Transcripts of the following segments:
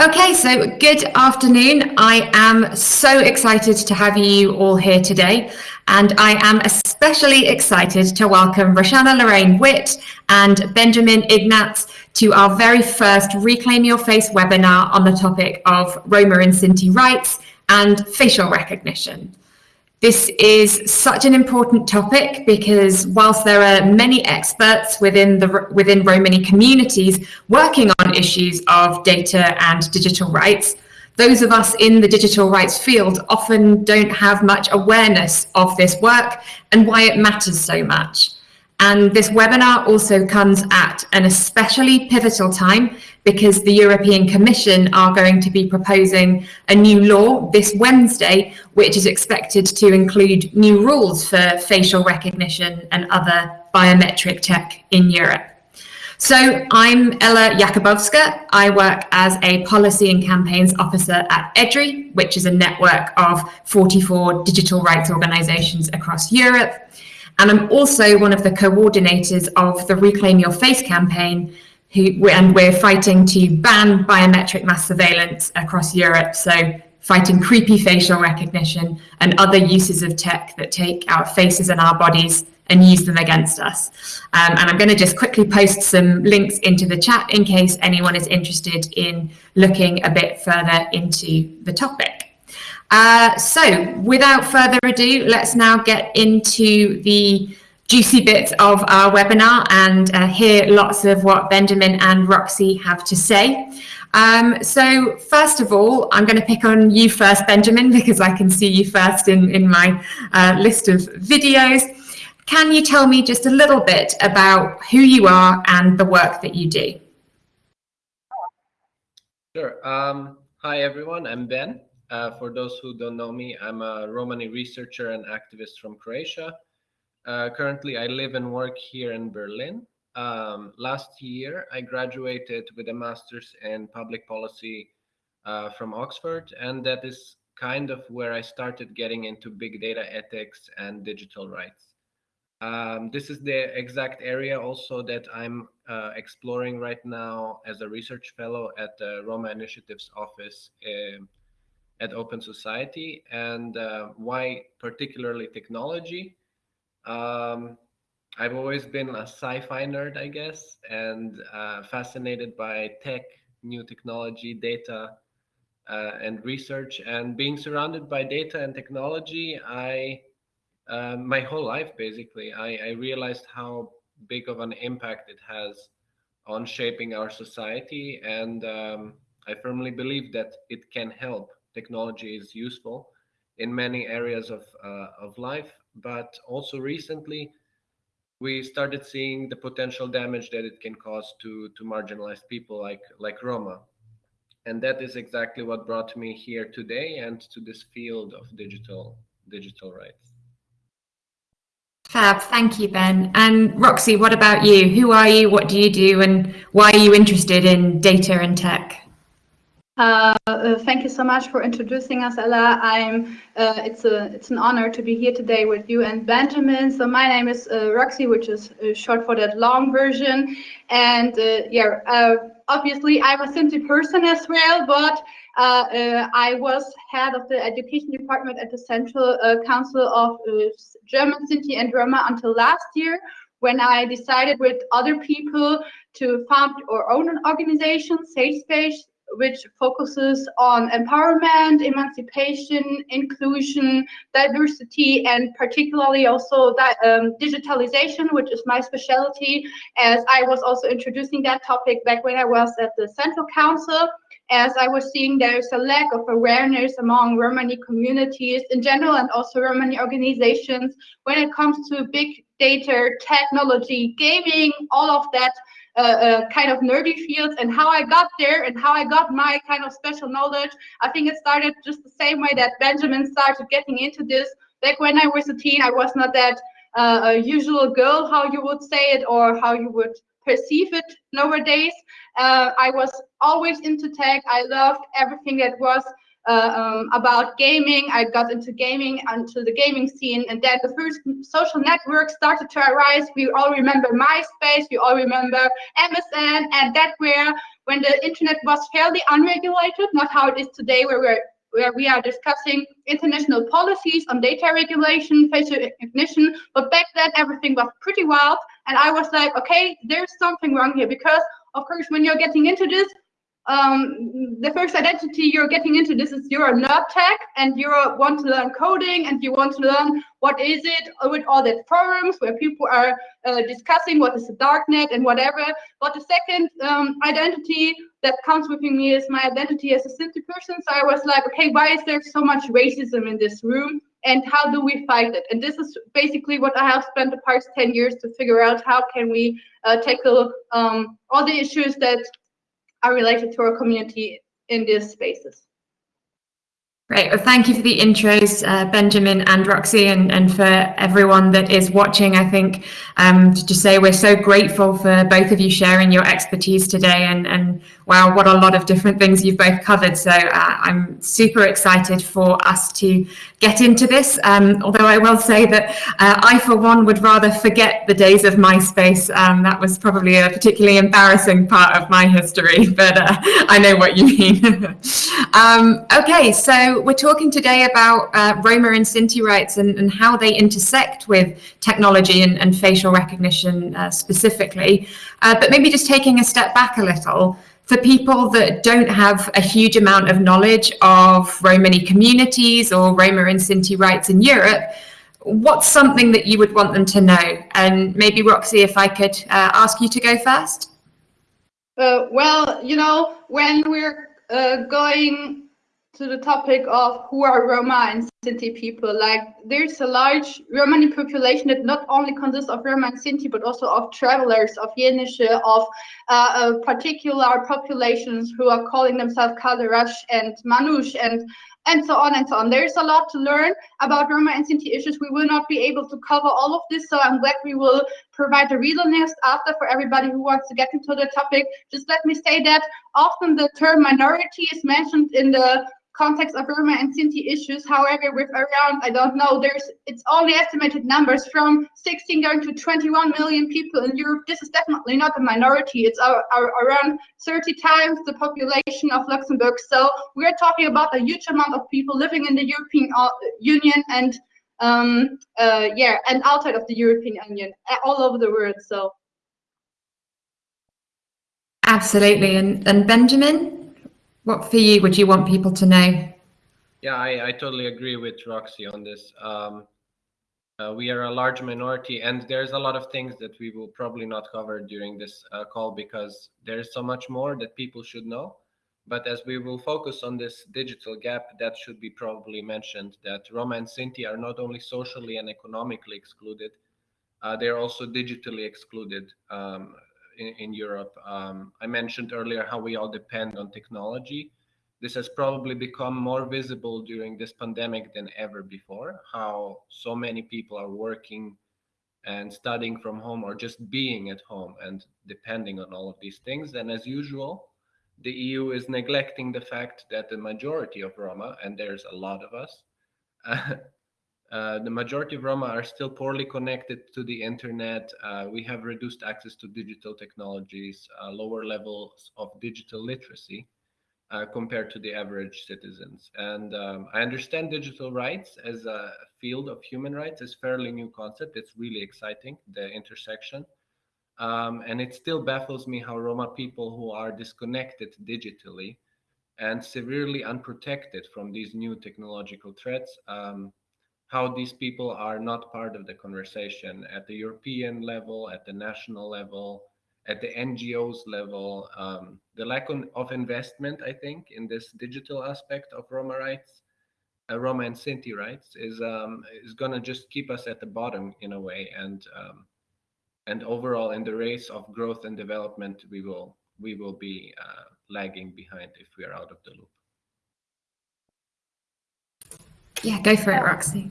Okay, so good afternoon. I am so excited to have you all here today, and I am especially excited to welcome Roxanna Lorraine Witt and Benjamin Ignac to our very first Reclaim Your Face webinar on the topic of Roma and Sinti rights and facial recognition. This is such an important topic because whilst there are many experts within the within Romani communities working on issues of data and digital rights, those of us in the digital rights field often don't have much awareness of this work and why it matters so much. And this webinar also comes at an especially pivotal time because the European Commission are going to be proposing a new law this Wednesday, which is expected to include new rules for facial recognition and other biometric tech in Europe. So I'm Ella Jakubowska. I work as a policy and campaigns officer at EDRI, which is a network of 44 digital rights organizations across Europe. And I'm also one of the coordinators of the Reclaim Your Face campaign, who, and we're fighting to ban biometric mass surveillance across Europe. So fighting creepy facial recognition and other uses of tech that take our faces and our bodies and use them against us. Um, and I'm going to just quickly post some links into the chat in case anyone is interested in looking a bit further into the topic. Uh, so without further ado, let's now get into the juicy bits of our webinar and uh, hear lots of what Benjamin and Roxy have to say. Um, so first of all, I'm going to pick on you first, Benjamin, because I can see you first in, in my uh, list of videos. Can you tell me just a little bit about who you are and the work that you do? Sure. Um, hi, everyone. I'm Ben. Uh, for those who don't know me, I'm a Romani researcher and activist from Croatia. Uh, currently, I live and work here in Berlin. Um, last year, I graduated with a master's in public policy uh, from Oxford, and that is kind of where I started getting into big data ethics and digital rights. Um, this is the exact area also that I'm uh, exploring right now as a research fellow at the Roma Initiatives Office uh, at Open Society. And uh, why particularly technology? Um, I've always been a sci-fi nerd, I guess, and uh, fascinated by tech, new technology, data, uh, and research. And being surrounded by data and technology, I uh, my whole life basically, I, I realized how big of an impact it has on shaping our society, and um, I firmly believe that it can help. Technology is useful in many areas of uh, of life, but also recently we started seeing the potential damage that it can cause to to marginalized people like like Roma. And that is exactly what brought me here today and to this field of digital digital rights. Fab, thank you, Ben. And Roxy, what about you? Who are you? What do you do? And why are you interested in data and tech? Uh, uh, thank you so much for introducing us, Ella. I'm. Uh, it's a it's an honor to be here today with you and Benjamin. So my name is uh, Roxy, which is uh, short for that long version. And yeah, obviously I'm a Sinti person as well, but I was head of the education department at the Central Council of German Sinti and Roma until last year when I decided with other people to found our own an organization, Safe Space, which focuses on empowerment, emancipation, inclusion, diversity, and particularly also that, um, digitalization, which is my specialty, as I was also introducing that topic back when I was at the Central Council as I was seeing there's a lack of awareness among Romani communities in general and also Romani organizations when it comes to big data, technology, gaming, all of that kind of nerdy fields and how I got there and how I got my kind of special knowledge. I think it started just the same way that Benjamin started getting into this. Back when I was a teen, I was not that uh, usual girl, how you would say it, or how you would perceive it nowadays. Uh, I was always into tech. I loved everything that was uh, um, about gaming. I got into gaming, into the gaming scene, and then the first social networks started to arise. We all remember MySpace, we all remember MSN, and that where when the internet was fairly unregulated, not how it is today, where we're where we are discussing international policies on data regulation, facial recognition. But back then, everything was pretty wild. And I was like, okay, there's something wrong here. Because, of course, when you're getting into this, um, the first identity you're getting into this is you're a nerd tech and you want to learn coding and you want to learn what is it with all the forums where people are uh, discussing what is the darknet and whatever. But the second um, identity that comes with me is my identity as a Sinti person. So I was like, okay, why is there so much racism in this room? And how do we fight it? And this is basically what I have spent the past 10 years to figure out how can we uh, tackle um, all the issues that are related to our community in these spaces. Great. Well, thank you for the intros, uh, Benjamin and Roxy, and, and for everyone that is watching. I think um, to just say we're so grateful for both of you sharing your expertise today, and, and wow, what a lot of different things you've both covered. So uh, I'm super excited for us to get into this. Um, although I will say that uh, I, for one, would rather forget the days of MySpace. Um, that was probably a particularly embarrassing part of my history, but uh, I know what you mean. Um, okay, so we're talking today about uh, Roma and Sinti rights and, and, how they intersect with technology and, and facial recognition uh, specifically. Uh, but maybe just taking a step back a little, for people that don't have a huge amount of knowledge of Romani communities or Roma and Sinti rights in Europe, what's something that you would want them to know? And maybe Roxy, if I could uh, ask you to go first. Uh, well, you know, when we're uh, going to the topic of who are Roma and Sinti people. Like there's a large Romani population that not only consists of Roma and Sinti, but also of travelers, of Yenische, of uh, uh, particular populations who are calling themselves Kalderash and Manush and and so on and so on. There's a lot to learn about Roma and Sinti issues. We will not be able to cover all of this, so I'm glad we will provide a reader list after for everybody who wants to get into the topic. Just let me say that often the term minority is mentioned in the context of Roma and Sinti issues. However, with around, I don't know, there's it's only estimated numbers from 16 going to 21 million people in Europe. This is definitely not a minority. It's our, our, around 30 times the population of Luxembourg. So we're talking about a huge amount of people living in the European uh, Union and um, uh, yeah, and outside of the European Union, all over the world. So. Absolutely. And, and Benjamin? What for you would you want people to know? Yeah, I, I totally agree with Roxy on this. Um, uh, we are a large minority, and there's a lot of things that we will probably not cover during this uh, call because there's so much more that people should know. But as we will focus on this digital gap, that should be probably mentioned that Roma and Sinti are not only socially and economically excluded, uh, they're also digitally excluded. Um, in, in Europe. Um, I mentioned earlier how we all depend on technology. This has probably become more visible during this pandemic than ever before, how so many people are working and studying from home or just being at home and depending on all of these things. And as usual, the EU is neglecting the fact that the majority of Roma, and there's a lot of us, uh, uh, the majority of Roma are still poorly connected to the internet. Uh, we have reduced access to digital technologies, uh, lower levels of digital literacy uh, compared to the average citizens. And um, I understand digital rights as a field of human rights is fairly new concept. It's really exciting, the intersection. Um, and it still baffles me how Roma people who are disconnected digitally and severely unprotected from these new technological threats um, how these people are not part of the conversation at the European level, at the national level, at the NGOs level. Um, the lack of investment, I think, in this digital aspect of Roma rights, uh, Roma and Sinti rights, is um, is going to just keep us at the bottom in a way, and um, and overall in the race of growth and development, we will we will be uh, lagging behind if we are out of the loop. Yeah, go for it, Roxy.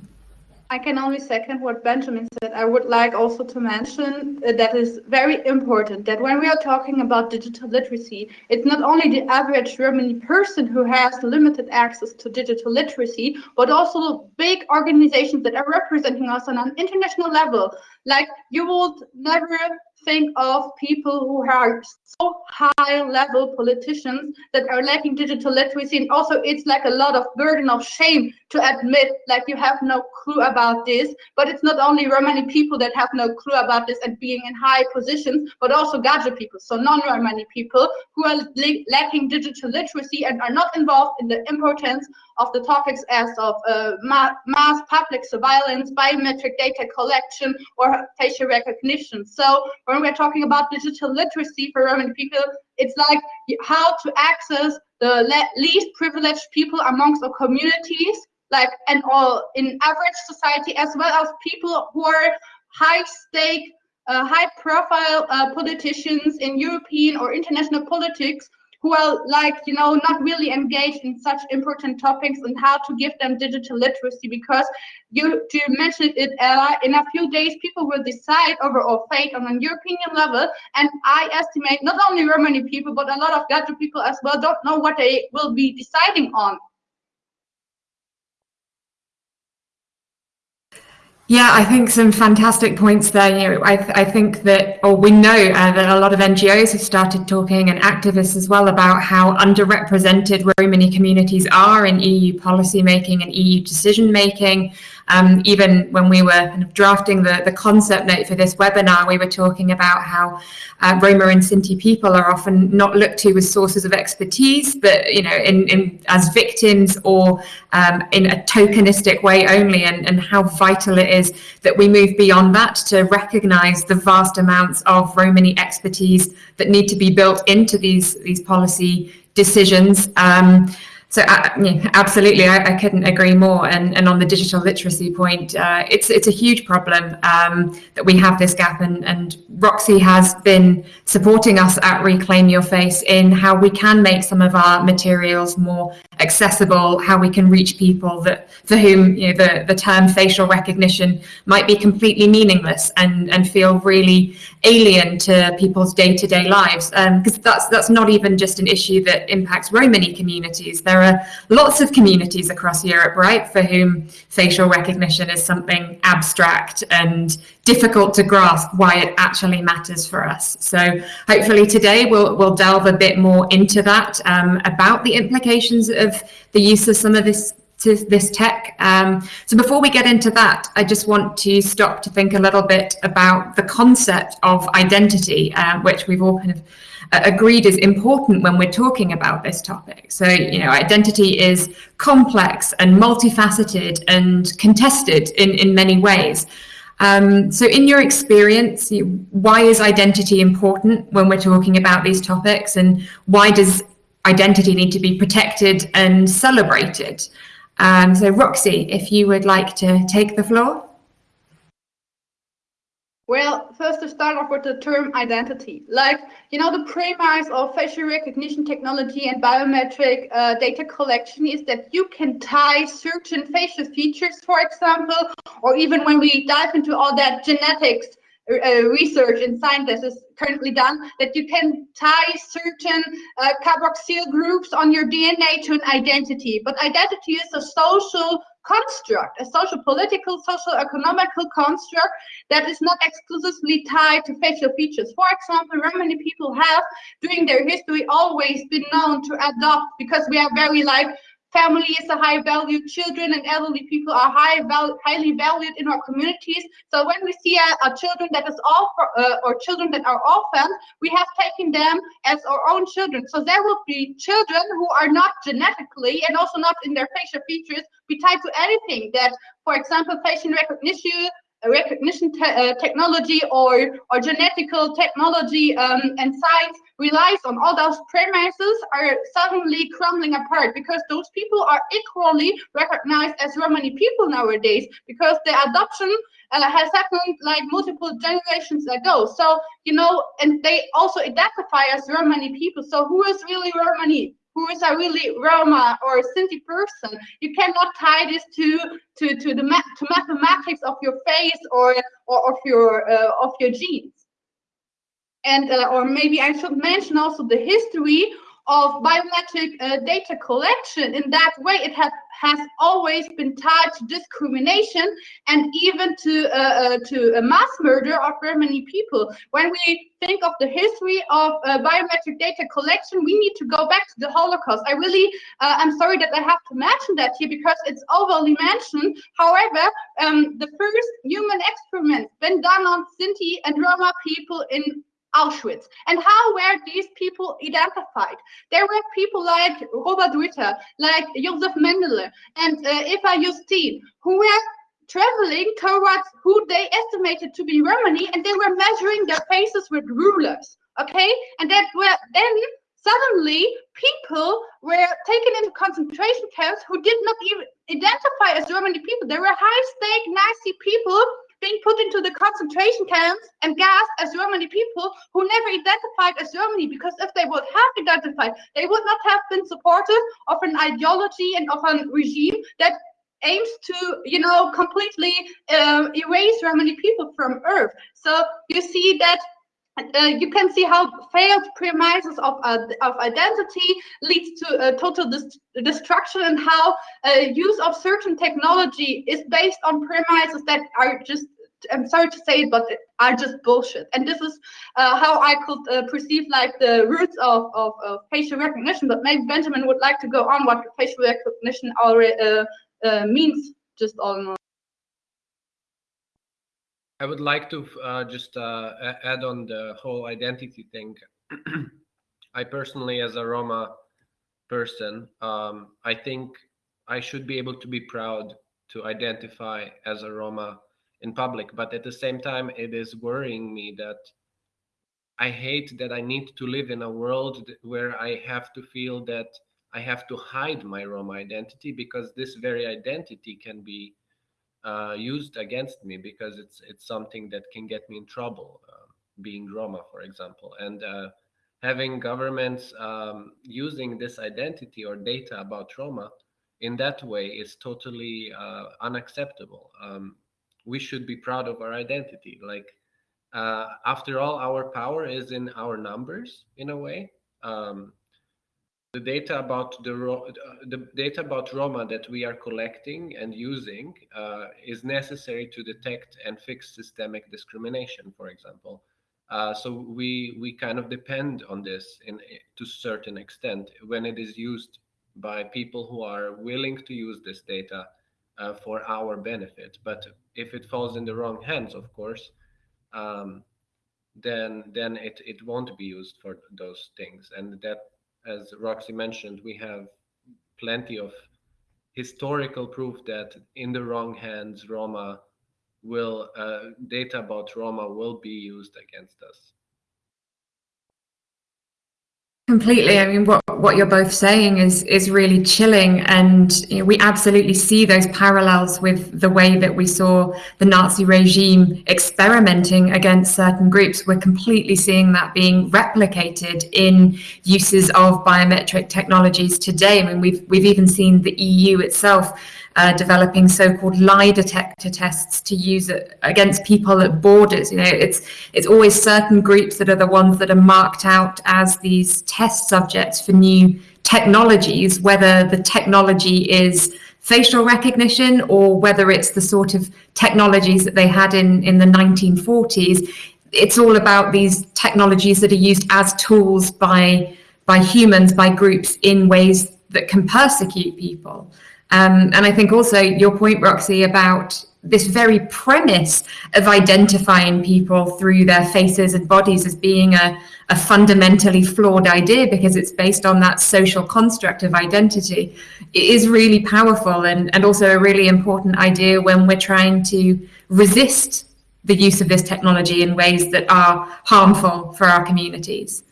I can only second what Benjamin said. I would like also to mention uh, that is very important that when we are talking about digital literacy, it's not only the average Romani person who has limited access to digital literacy, but also big organizations that are representing us on an international level, Like you would never think of people who are so high level politicians that are lacking digital literacy. And also it's like a lot of burden of shame to admit like you have no clue about this. But it's not only romani people that have no clue about this and being in high positions but also gaja people so non-romani people who are lacking digital literacy and are not involved in the importance of the topics as of uh, ma mass public surveillance, biometric data collection, or facial recognition. So when we're talking about digital literacy for Romani people, it's like how to access the least privileged people amongst our communities, like and all in average society, as well as people who are high stake, uh, high profile uh, politicians in European or international politics who are like you know not really engaged in such important topics and how to give them digital literacy because you to mention it Ella, in a few days people will decide over our fate on a European level. And I estimate not only Romani people but a lot of Gaja people as well don't know what they will be deciding on Yeah, I think some fantastic points there. You know, I, th I think that, or we know uh, that a lot of NGOs have started talking and activists as well about how underrepresented Romani communities are in EU policy making and EU decision making. Um, even when we were kind of drafting the, the concept note for this webinar, we were talking about how uh, Roma and Sinti people are often not looked to as sources of expertise, but you know, in, in as victims or um, in a tokenistic way only, and, and how vital it is that we move beyond that to recognise the vast amounts of Romani expertise that need to be built into these these policy decisions. Um, so uh, yeah, absolutely, I, I, couldn't agree more. And, and on the digital literacy point, uh, it's it's a huge problem um, that we have this gap. And, and Roxy has been supporting us at Reclaim Your Face in how we can make some of our materials more accessible, how we can reach people that for whom you know, the, the term facial recognition might be completely meaningless and, and feel really alien to people's day-to-day -day lives. Because um, that's that's not even just an issue that impacts Romani communities. There are lots of communities across Europe, right, for whom facial recognition is something abstract and difficult to grasp why it actually matters for us. So hopefully today we'll, we'll delve a bit more into that um, about the implications of the use of some of this to this tech. Um, so before we get into that, I just want to stop to think a little bit about the concept of identity, um, which we've all kind of uh, agreed is important when we're talking about this topic. So, you know, identity is complex and multifaceted and contested in, in many ways. Um, so in your experience, why is identity important when we're talking about these topics and why does identity need to be protected and celebrated? Um, so Roxy, if you would like to take the floor. Well, first to start off with the term identity. Like, you know, the premise of facial recognition technology and biometric uh, data collection is that you can tie certain facial features, for example, or even when we dive into all that genetics uh, research and science is currently done, that you can tie certain uh, carboxyl groups on your DNA to an identity. But identity is a social construct, a social political, social economical construct that is not exclusively tied to facial features. For example, Romani people have, during their history, always been known to adopt because we are very like family is a high valued children and elderly people are high val highly valued in our communities. So when we see a, a children that is all uh, or children that are orphaned we have taken them as our own children. So there will be children who are not genetically and also not in their facial features be tied to anything that for example facial recognition recognition te uh, technology or, or genetical technology um, and science relies on all those premises are suddenly crumbling apart because those people are equally recognized as Romani people nowadays because the adoption uh, has happened like multiple generations ago. So, you know, and they also identify as Romani people. So who is really Romani? Who is a really Roma or Sinti person. You cannot tie this to to to the to mathematics of your face or or of your uh, of your genes. And uh, or maybe I should mention also the history of biometric uh, data collection in that way. It has has always been tied to discrimination and even to uh, uh, to a mass murder of very many people. When we think of the history of uh, biometric data collection we need to go back to the holocaust. I really uh, i'm sorry that i have to mention that here because it's overly mentioned. However um, the first human experiments been done on sinti and roma people in Auschwitz. And how were these people identified? There were people like Robert Ritter, like Josef Mengele, and uh, Eva Justin, who were traveling towards who they estimated to be Romani, and they were measuring their faces with rulers. Okay, and that were then suddenly people were taken into concentration camps who did not even identify as Romani people. They were high-stake Nazi people being put into the concentration camps and gassed as Romani people who never identified as Romani because if they would have identified, they would not have been supportive of an ideology and of a regime that aims to, you know, completely uh, erase Romani people from Earth. So you see that uh, you can see how failed premises of, uh, of identity leads to uh, total destruction and how uh, use of certain technology is based on premises that are just I'm sorry to say it, but are just bullshit. And this is uh, how I could uh, perceive like the roots of, of, of, facial recognition. But maybe Benjamin would like to go on what facial recognition already means, just all in all. I would like to uh, just uh, add on the whole identity thing. I personally, as a Roma person, um, I think I should be able to be proud to identify as a Roma in public. But at the same time, it is worrying me that I hate that I need to live in a world where I have to feel that I have to hide my Roma identity because this very identity can be uh, used against me because it's it's something that can get me in trouble, uh, being Roma, for example, and uh, having governments um, using this identity or data about Roma in that way is totally uh, unacceptable. Um, we should be proud of our identity. Like uh, after all, our power is in our numbers in a way. Um, the data about the, the data about Roma that we are collecting and using uh, is necessary to detect and fix systemic discrimination, for example. Uh, so we we kind of depend on this in to certain extent when it is used by people who are willing to use this data uh, for our benefit. But if it falls in the wrong hands, of course, um, then then it it won't be used for those things, and that as Roxy mentioned, we have plenty of historical proof that in the wrong hands, Roma will uh, data about Roma will be used against us. Completely. I mean, what, what you're both saying is is really chilling, and you know, we absolutely see those parallels with the way that we saw the Nazi regime experimenting against certain groups. We're completely seeing that being replicated in uses of biometric technologies today. I mean, we've we've even seen the EU itself uh, developing so-called lie detector tests to use against people at borders. You know, it's it's always certain groups that are the ones that are marked out as these test subjects for new technologies, whether the technology is facial recognition or whether it's the sort of technologies that they had in, in the 1940s. It's all about these technologies that are used as tools by by humans, by groups in ways that can persecute people. Um, and I think also your point, Roxy, about this very premise of identifying people through their faces and bodies as being a, a fundamentally flawed idea because it's based on that social construct of identity it is really powerful and, and also a really important idea when we're trying to resist the use of this technology in ways that are harmful for our communities.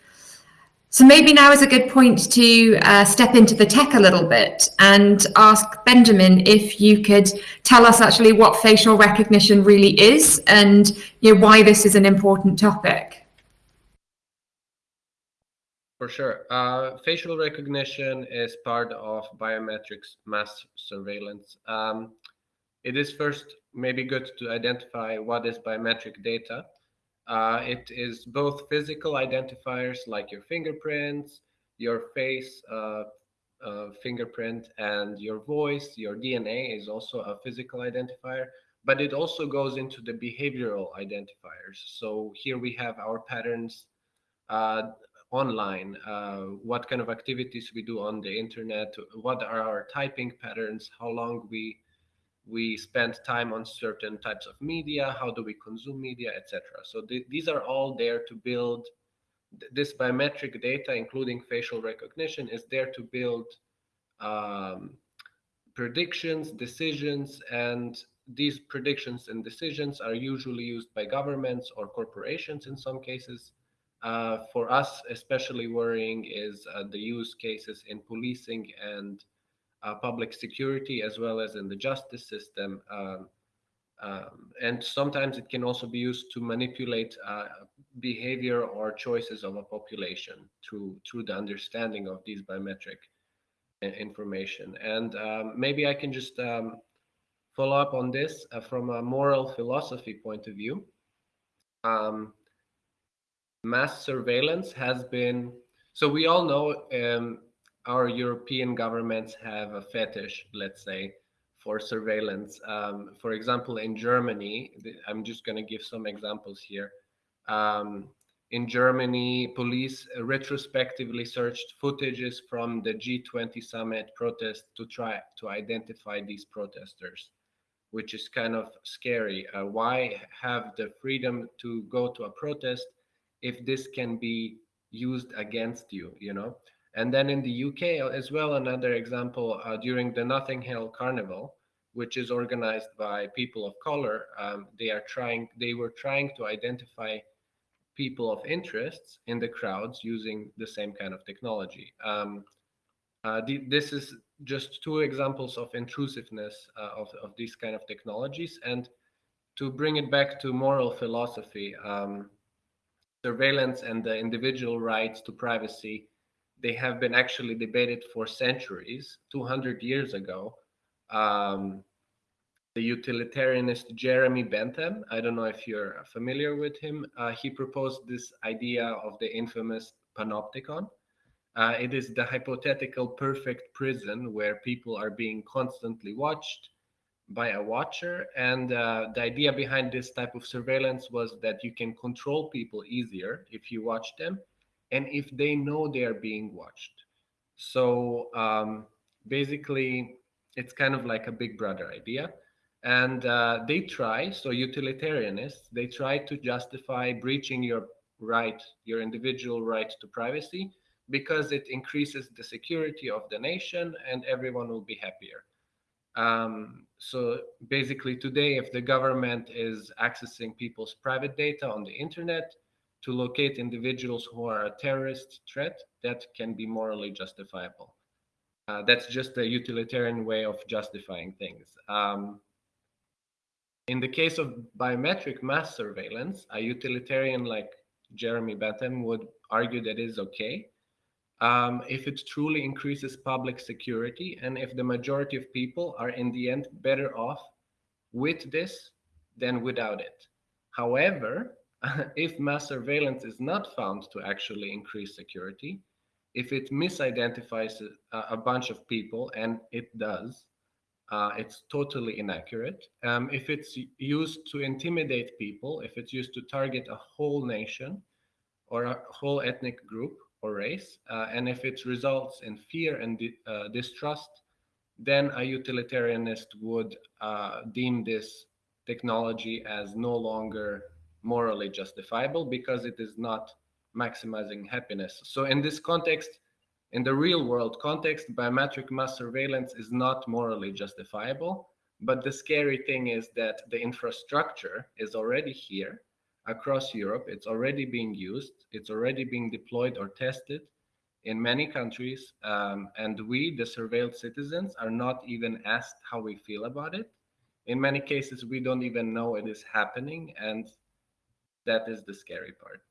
So maybe now is a good point to uh, step into the tech a little bit and ask Benjamin if you could tell us actually what facial recognition really is and you know, why this is an important topic. For sure. Uh, facial recognition is part of biometrics mass surveillance. Um, it is first maybe good to identify what is biometric data. Uh, it is both physical identifiers like your fingerprints, your face uh, uh, fingerprint and your voice, your DNA is also a physical identifier, but it also goes into the behavioral identifiers. So here we have our patterns uh, online, uh, what kind of activities we do on the internet, what are our typing patterns, how long we we spend time on certain types of media, how do we consume media, etc. So th these are all there to build this biometric data, including facial recognition, is there to build um, predictions, decisions, and these predictions and decisions are usually used by governments or corporations in some cases uh, for us, especially worrying is uh, the use cases in policing and public security, as well as in the justice system. Um, um, and sometimes it can also be used to manipulate uh, behavior or choices of a population through through the understanding of these biometric information. And um, maybe I can just um, follow up on this uh, from a moral philosophy point of view. Um, mass surveillance has been so we all know um, our European governments have a fetish, let's say, for surveillance. Um, for example, in Germany, I'm just going to give some examples here. Um, in Germany, police retrospectively searched footages from the G20 summit protest to try to identify these protesters, which is kind of scary. Uh, why have the freedom to go to a protest if this can be used against you, you know. And then in the UK as well, another example uh, during the Notting Hill Carnival, which is organized by people of color, um, they are trying, they were trying to identify people of interests in the crowds using the same kind of technology. Um, uh, the, this is just two examples of intrusiveness uh, of, of these kind of technologies. And to bring it back to moral philosophy, um, surveillance and the individual rights to privacy, they have been actually debated for centuries. 200 years ago, um, the utilitarianist Jeremy Bentham, I don't know if you're familiar with him, uh, he proposed this idea of the infamous panopticon. Uh, it is the hypothetical perfect prison where people are being constantly watched, by a watcher. And uh, the idea behind this type of surveillance was that you can control people easier if you watch them and if they know they are being watched. So um, basically, it's kind of like a big brother idea. And uh, they try, so utilitarianists, they try to justify breaching your right, your individual right to privacy, because it increases the security of the nation and everyone will be happier. Um, so basically today, if the government is accessing people's private data on the internet to locate individuals who are a terrorist threat, that can be morally justifiable. Uh, that's just a utilitarian way of justifying things. Um, in the case of biometric mass surveillance, a utilitarian like Jeremy Bentham would argue that is okay um, if it truly increases public security and if the majority of people are in the end better off with this than without it. However, if mass surveillance is not found to actually increase security, if it misidentifies a, a bunch of people, and it does, uh, it's totally inaccurate. Um, if it's used to intimidate people, if it's used to target a whole nation or a whole ethnic group, or race. Uh, and if it results in fear and uh, distrust, then a utilitarianist would uh, deem this technology as no longer morally justifiable because it is not maximizing happiness. So in this context, in the real world context, biometric mass surveillance is not morally justifiable. But the scary thing is that the infrastructure is already here across Europe. It's already being used. It's already being deployed or tested in many countries. Um, and we, the surveilled citizens, are not even asked how we feel about it. In many cases, we don't even know it is happening. And that is the scary part.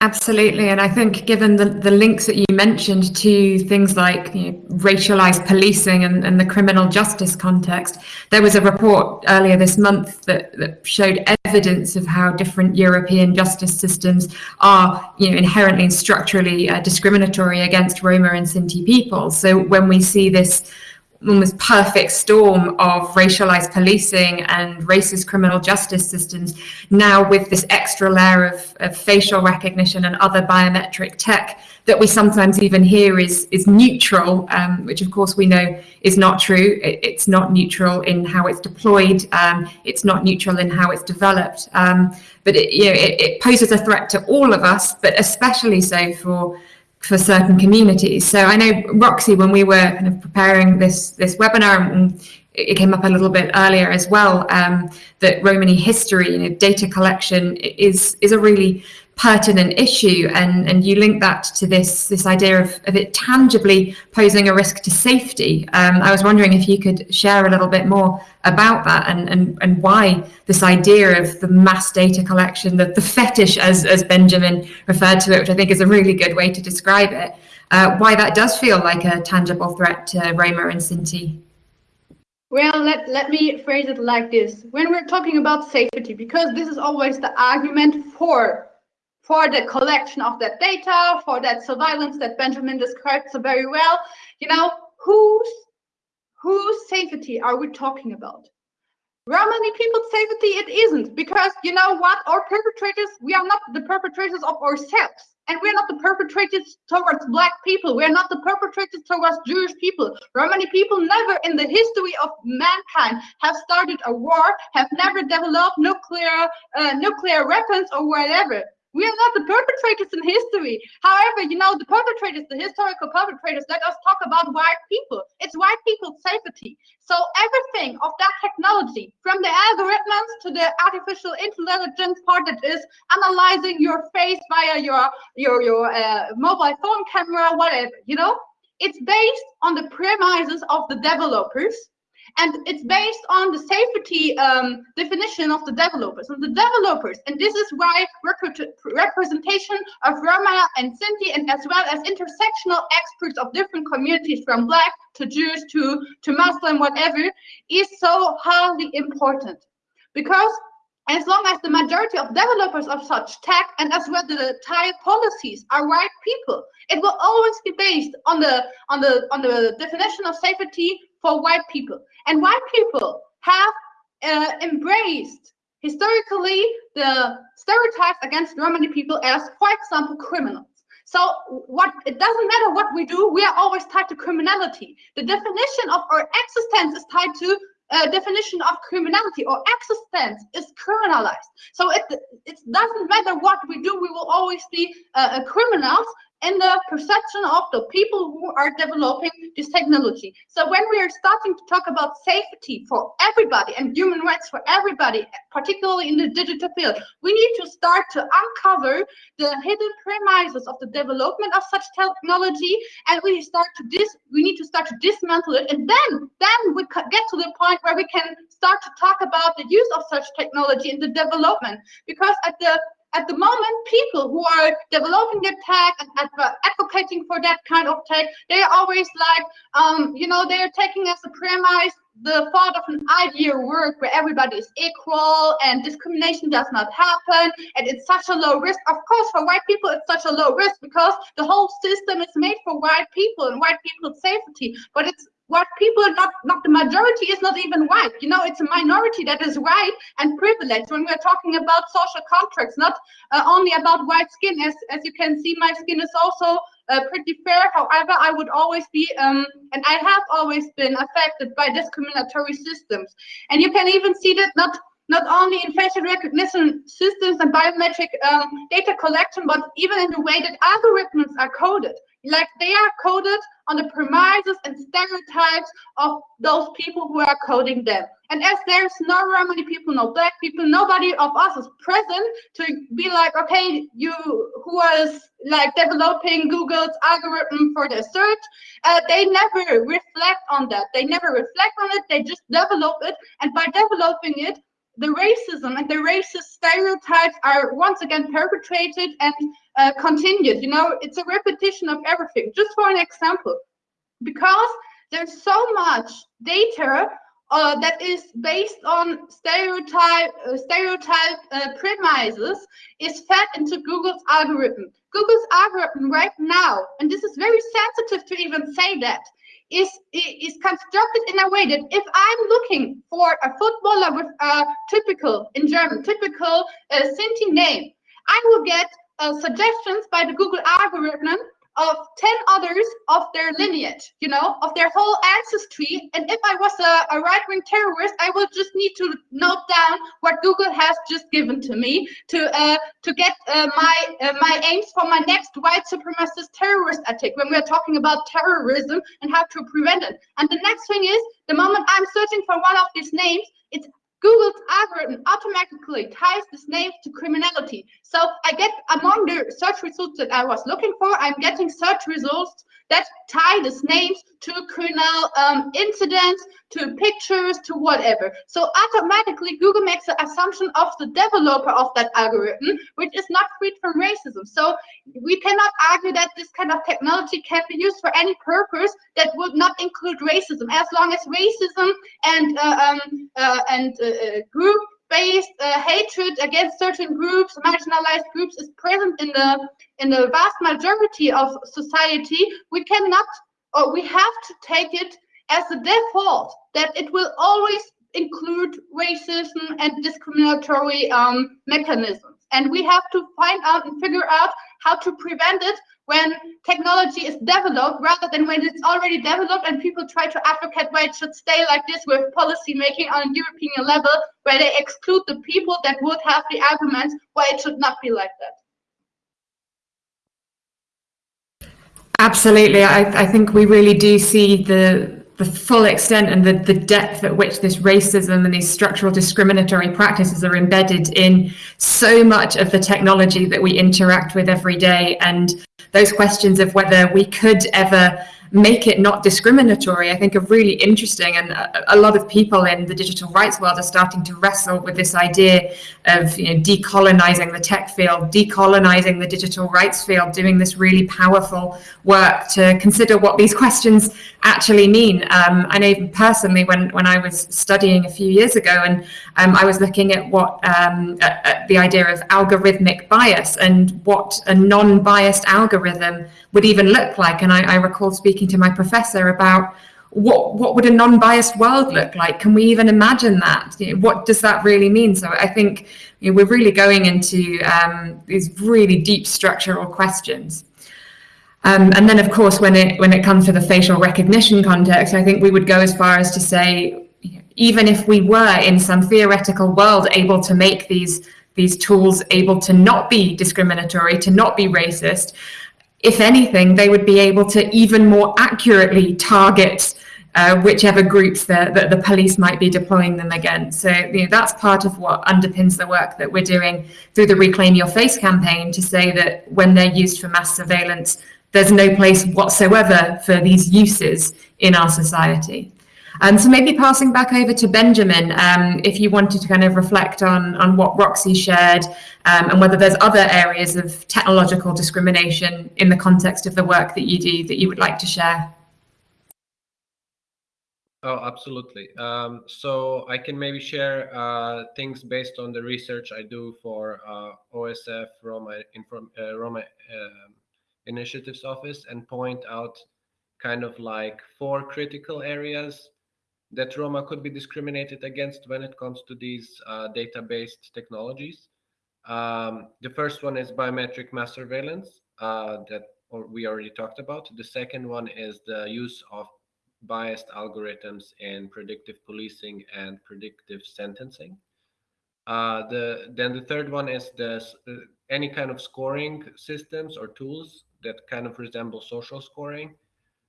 Absolutely, and I think given the, the links that you mentioned to things like you know, racialized policing and, and, the criminal justice context, there was a report earlier this month that, that showed evidence of how different European justice systems are you know, inherently and structurally uh, discriminatory against Roma and Sinti people. So when we see this almost perfect storm of racialized policing and racist criminal justice systems now with this extra layer of, of, facial recognition and other biometric tech that we sometimes even hear is is neutral um, which of course we know is not true. It, it's not neutral in how it's deployed um, it's not neutral in how it's developed. Um, but it, you know, it, it poses a threat to all of us but especially so for for certain communities. So I know Roxy, when we were kind of preparing this this webinar, and it came up a little bit earlier as well, um, that Romani history, you know, data collection is is a really pertinent issue and and you link that to this this idea of, of it tangibly posing a risk to safety um, I was wondering if you could share a little bit more about that and and, and why this idea of the mass data collection the, the fetish as as Benjamin referred to it which I think is a really good way to describe it uh, why that does feel like a tangible threat to Roma and Sinti well, let, let me phrase it like this. When we're talking about safety, because this is always the argument for for the collection of that data, for that surveillance that Benjamin described so very well. You know, whose whose safety are we talking about? Romani people's safety it isn't because you know what our perpetrators we are not the perpetrators of ourselves and we're not the perpetrators towards black people we're not the perpetrators towards jewish people romani people never in the history of mankind have started a war have never developed nuclear uh, nuclear weapons or whatever we are not the perpetrators in history. However, you know, the perpetrators, the historical perpetrators, let us talk about white people. It's white people's safety. So everything of that technology, from the algorithms to the artificial intelligence part that is analyzing your face via your your your uh, mobile phone camera, whatever, you know, it's based on the premises of the developers and it's based on the safety um, definition of the developers. And the developers and this is why rep representation of Roma and Sinti and as well as intersectional experts of different communities from black to Jews to to Muslim whatever is so highly important. Because as long as the majority of developers of such tech and as well the entire policies are white people it will always be based on the on the on the definition of safety for white people and white people have uh, embraced historically the stereotypes against Romani people as, for example, criminals. So what it doesn't matter what we do, we are always tied to criminality. The definition of our existence is tied to a definition of criminality or existence is criminalized. So it it doesn't matter what we do, we will always be uh, criminals in the perception of the people who are developing this technology. So when we are starting to talk about safety for everybody and human rights for everybody, particularly in the digital field, we need to start to uncover the hidden premises of the development of such technology, and we start to dis we need to start to dismantle it, and then then we get to the point where we can start to talk about the use of such technology in the development, because at the at the moment, people who are developing their tech and advocating for that kind of tech, they're always like, um, you know, they're taking as a premise the thought of an ideal world where everybody is equal and discrimination does not happen and it's such a low risk. Of course, for white people, it's such a low risk because the whole system is made for white people and white people's safety. But it's what people not not the majority is not even white. You know it's a minority that is white and privileged. When we're talking about social contracts not uh, only about white skin as as you can see my skin is also uh, pretty fair. However i would always be um and i have always been affected by discriminatory systems. And you can even see that not not only in facial recognition systems and biometric um, data collection, but even in the way that algorithms are coded. Like they are coded on the premises and stereotypes of those people who are coding them. And as there's no Romani people, no black people, nobody of us is present to be like, okay, you who was like developing Google's algorithm for their search, uh, they never reflect on that. They never reflect on it. They just develop it. And by developing it, the racism and the racist stereotypes are once again perpetrated and uh, continued. You know, it's a repetition of everything. Just for an example, because there's so much data uh, that is based on stereotype uh, stereotype uh, premises is fed into Google's algorithm. Google's algorithm right now, and this is very sensitive to even say that, is is constructed in a way that if I'm looking for a footballer with a typical in German typical uh, Sinti name, I will get uh, suggestions by the Google algorithm of 10 others of their lineage, you know, of their whole ancestry. And if I was a, a right-wing terrorist, I would just need to note down what Google has just given to me to uh, to get uh, my uh, my aims for my next white supremacist terrorist attack when we're talking about terrorism and how to prevent it. And the next thing is, the moment I'm searching for one of these names, Google's algorithm automatically ties this name to criminality. So I get among the search results that I was looking for, I'm getting search results that tie these names to criminal um, incidents, to pictures, to whatever. So automatically Google makes the assumption of the developer of that algorithm, which is not free from racism. So we cannot argue that this kind of technology can be used for any purpose that would not include racism, as long as racism and uh, um, uh, and uh, uh group based uh, hatred against certain groups, marginalized groups, is present in the in the vast majority of society, we cannot or we have to take it as a default that it will always include racism and discriminatory um, mechanisms. And we have to find out and figure out how to prevent it when technology is developed rather than when it's already developed and people try to advocate why it should stay like this with policy making on a European level where they exclude the people that would have the arguments why it should not be like that. Absolutely. I, I think we really do see the the full extent and the, the depth at which this racism and these structural discriminatory practices are embedded in so much of the technology that we interact with every day. And those questions of whether we could ever make it not discriminatory, I think are really interesting. And a, a, lot of people in the digital rights world are starting to wrestle with this idea of you know, decolonizing the tech field, decolonizing the digital rights field, doing this really powerful work to consider what these questions actually mean. Um, I know personally when, when I was studying a few years ago and um, I was looking at what um, at, at the idea of algorithmic bias and what a non-biased algorithm would even look like. And I, I recall speaking to my professor about what what would a non-biased world look like? Can we even imagine that? What does that really mean? So I think you know, we're really going into um, these really deep structural questions. Um, and then, of course, when it when it comes to the facial recognition context, I think we would go as far as to say, even if we were in some theoretical world able to make these these tools able to not be discriminatory, to not be racist, if anything, they would be able to even more accurately target uh, whichever groups that the, the, police might be deploying them against. So you know, that's part of what underpins the work that we're doing through the Reclaim Your Face campaign to say that when they're used for mass surveillance, there's no place whatsoever for these uses in our society. Um, so maybe passing back over to Benjamin, um, if you wanted to kind of reflect on, on what Roxy shared um, and whether there's other areas of technological discrimination in the context of the work that you do that you would like to share. Oh, absolutely. Um, so I can maybe share uh, things based on the research I do for uh, OSF Roma, Inform, uh, Roma um, Initiatives Office and point out kind of like four critical areas that Roma could be discriminated against when it comes to these uh, data-based technologies. Um, the first one is biometric mass surveillance uh, that we already talked about. The second one is the use of biased algorithms in predictive policing and predictive sentencing. Uh, the then the third one is the uh, any kind of scoring systems or tools that kind of resemble social scoring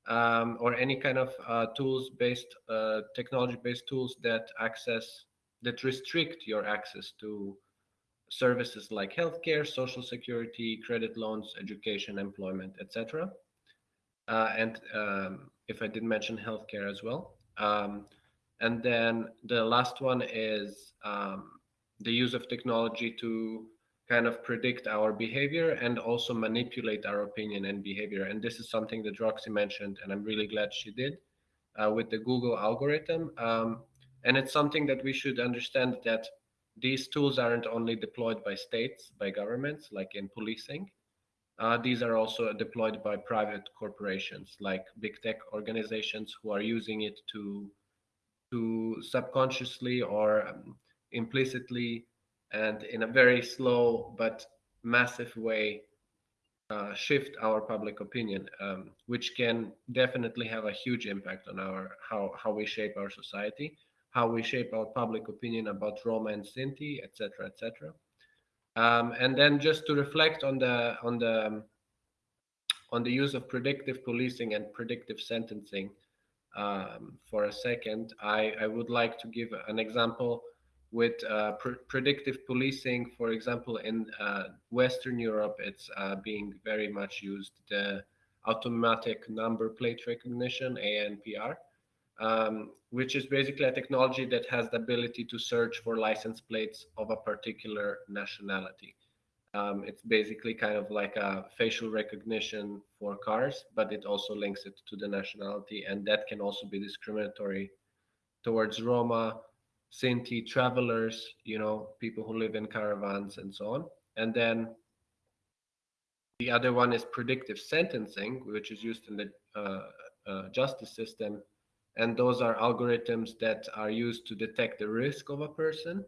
um, or any kind of uh, tools based uh, technology based tools that access that restrict your access to services like healthcare social security credit loans education employment etc uh, and um, if i did mention healthcare as well um, and then the last one is um, the use of technology to kind of predict our behavior and also manipulate our opinion and behavior. And this is something that Roxy mentioned, and I'm really glad she did uh, with the Google algorithm. Um, and it's something that we should understand that these tools aren't only deployed by states, by governments, like in policing. Uh, these are also deployed by private corporations, like big tech organizations who are using it to, to subconsciously or um, implicitly and in a very slow but massive way uh, shift our public opinion, um, which can definitely have a huge impact on our how how we shape our society how we shape our public opinion about Roma and Sinti, etc., etc. Um, and then just to reflect on the on the um, on the use of predictive policing and predictive sentencing um, for a second, I, I would like to give an example with uh, pr predictive policing. For example, in uh, Western Europe, it's uh, being very much used. The automatic number plate recognition, ANPR, um, which is basically a technology that has the ability to search for license plates of a particular nationality. Um, it's basically kind of like a facial recognition for cars, but it also links it to the nationality, and that can also be discriminatory towards Roma, Sinti travelers, you know, people who live in caravans and so on. And then the other one is predictive sentencing, which is used in the uh, uh, justice system and those are algorithms that are used to detect the risk of a person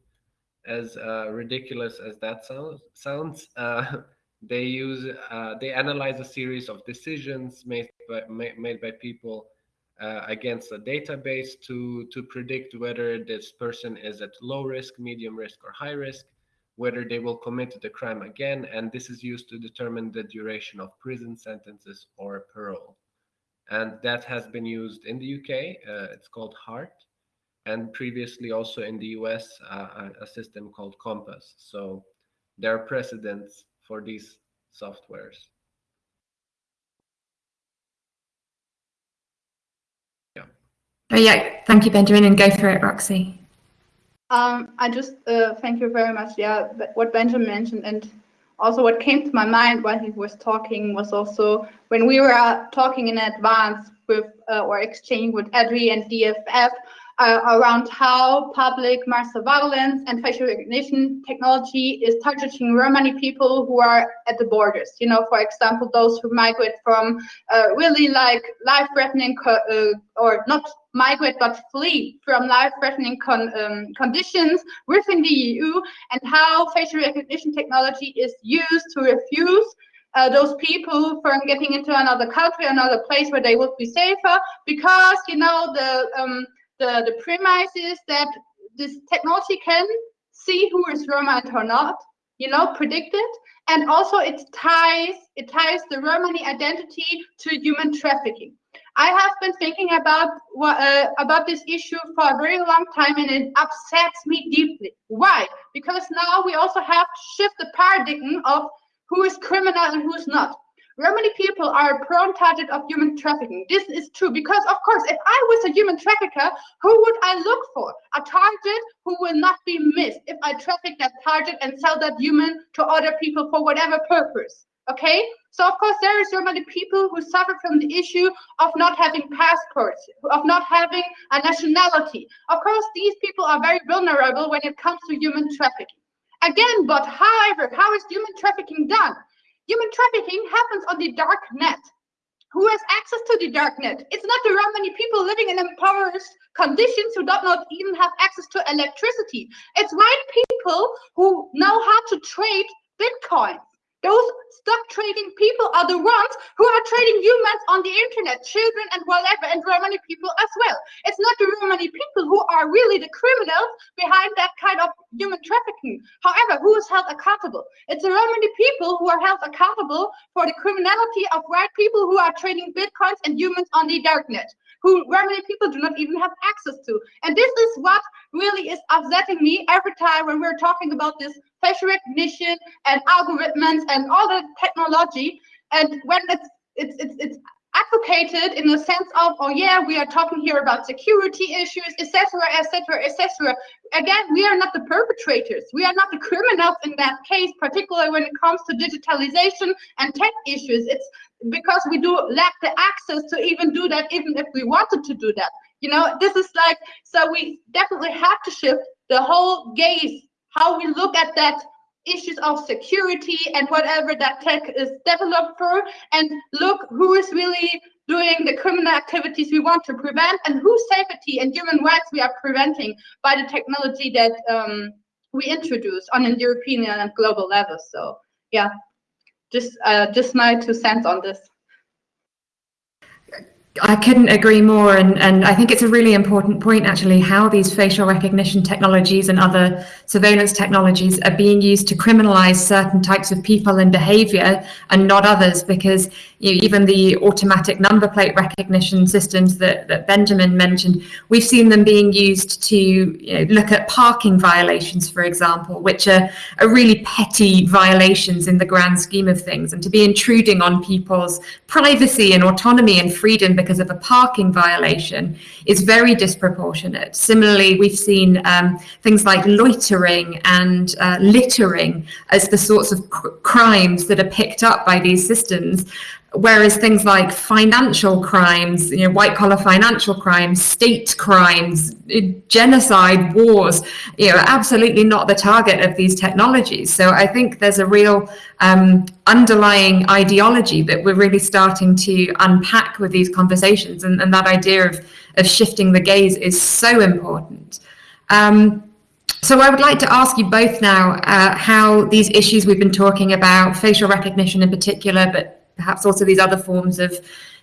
as uh, ridiculous as that sounds sounds uh, they use uh, they analyze a series of decisions made by made by people uh, against a database to to predict whether this person is at low risk medium risk or high risk whether they will commit the crime again and this is used to determine the duration of prison sentences or parole and that has been used in the UK. Uh, it's called HART, and previously also in the US, uh, a system called COMPAS. So there are precedents for these softwares. Yeah. Oh yeah, thank you, Benjamin, and go for it, Roxy. Um, I just uh, thank you very much. Yeah, what Benjamin mentioned, and also what came to my mind while he was talking was also when we were talking in advance with uh, or exchanging with EDRi and DFF uh, around how public mass surveillance and facial recognition technology is targeting Romani people who are at the borders. You know, for example, those who migrate from uh, really like life-threatening uh, or not migrate but flee from life-threatening con um, conditions within the EU, and how facial recognition technology is used to refuse uh, those people from getting into another country, another place where they would be safer, because you know the um, the, the premise is that this technology can see who is Roma and who not, you know, predict it. And also it ties it ties the Romani identity to human trafficking. I have been thinking about uh, about this issue for a very long time, and it upsets me deeply. Why? Because now we also have to shift the paradigm of who is criminal and who's not. Romani people are a prone target of human trafficking. This is true because, of course, if I was a human trafficker, who would I look for? A target who will not be missed if I traffic that target and sell that human to other people for whatever purpose. Okay? So, of course, there is Romani people who suffer from the issue of not having passports, of not having a nationality. Of course, these people are very vulnerable when it comes to human trafficking. Again, but however, how is human trafficking done? Human trafficking happens on the dark net. Who has access to the dark net? It's not the Romani people living in impoverished conditions who do not even have access to electricity. It's white people who know how to trade Bitcoin. Those stock trading people are the ones who are trading humans on the internet, children and whatever, and Romani people as well. It's not the Romani people who are really the criminals behind that kind of human trafficking. However, who is held accountable? It's the Romani people who are held accountable for the criminality of white people who are trading bitcoins and humans on the darknet who Romani people do not even have access to. And this is what really is upsetting me every time when we're talking about this facial recognition and algorithms and all the technology. And when it's it's it's, it's advocated in the sense of, oh yeah, we are talking here about security issues, etc., etc., etc. Again, we are not the perpetrators. We are not the criminals in that case, particularly when it comes to digitalization and tech issues. It's because we do lack the access to even do that, even if we wanted to do that. You know, this is like, so we definitely have to shift the whole gaze, how we look at that issues of security and whatever that tech is developed for and look who is really doing the criminal activities we want to prevent and whose safety and human rights we are preventing by the technology that um, we introduce on a European and global level. So yeah, just uh, just my two cents on this. I couldn't agree more. And, and I think it's a really important point, actually, how these facial recognition technologies and other surveillance technologies are being used to criminalize certain types of people and behavior and not others, because you know, even the automatic number plate recognition systems that, that Benjamin mentioned, we've seen them being used to you know, look at parking violations, for example, which are, are really petty violations in the grand scheme of things, and to be intruding on people's privacy and autonomy and freedom because of a parking violation is very disproportionate. Similarly, we've seen um, things like loitering and uh, littering as the sorts of cr crimes that are picked up by these systems whereas things like financial crimes, you know, white collar financial crimes, state crimes, genocide, wars, you know, absolutely not the target of these technologies. So I think there's a real um, underlying ideology that we're really starting to unpack with these conversations, and, and that idea of of shifting the gaze is so important. Um, so I would like to ask you both now uh, how these issues we've been talking about, facial recognition in particular, but perhaps also these other forms of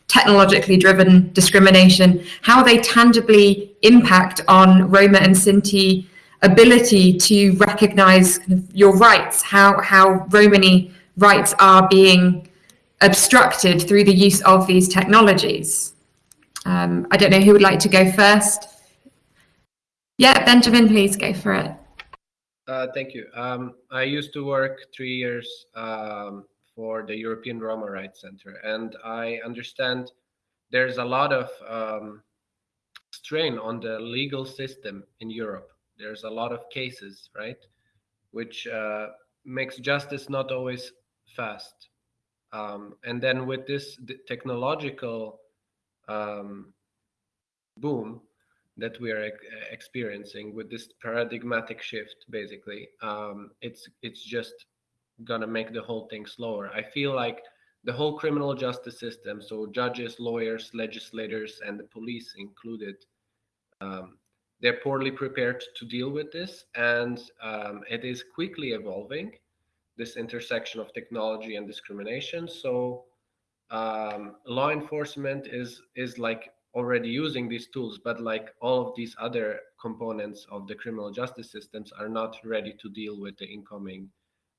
technologically driven discrimination, how they tangibly impact on Roma and Sinti ability to recognize your rights, how, how Romani rights are being obstructed through the use of these technologies. Um, I don't know who would like to go first. Yeah, Benjamin, please go for it. Uh, thank you. Um, I used to work three years um, for the European Roma Rights Center. And I understand there's a lot of um, strain on the legal system in Europe. There's a lot of cases, right? Which uh, makes justice not always fast. Um, and then with this technological um, boom that we are experiencing with this paradigmatic shift, basically, um, it's it's just gonna make the whole thing slower. I feel like the whole criminal justice system, so judges, lawyers, legislators, and the police included, um, they're poorly prepared to deal with this, and um, it is quickly evolving. This intersection of technology and discrimination. So um, law enforcement is is like already using these tools, but like all of these other components of the criminal justice systems are not ready to deal with the incoming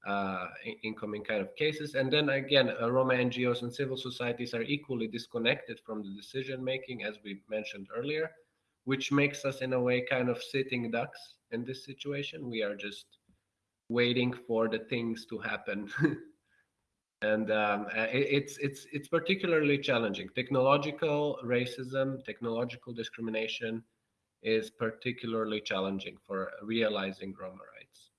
uh, incoming kind of cases. And then again, uh, Roma NGOs and civil societies are equally disconnected from the decision making, as we mentioned earlier, which makes us in a way kind of sitting ducks in this situation. We are just waiting for the things to happen. and um, uh, it, it's it's it's particularly challenging. Technological racism, technological discrimination is particularly challenging for realizing Roma rights.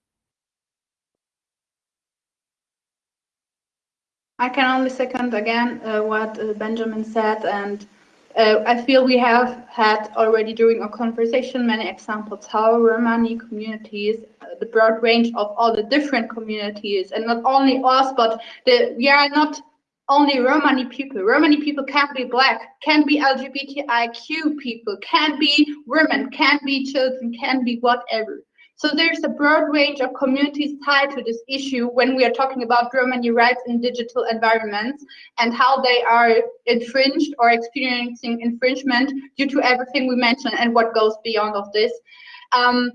I can only second again uh, what uh, Benjamin said, and uh, I feel we have had already during our conversation many examples how Romani communities, uh, the broad range of all the different communities, and not only us, but the, we are not only Romani people. Romani people can be black, can be LGBTIQ people, can be women, can be children, can be whatever. So there's a broad range of communities tied to this issue when we are talking about Romani rights in digital environments and how they are infringed or experiencing infringement due to everything we mentioned and what goes beyond of this. Um,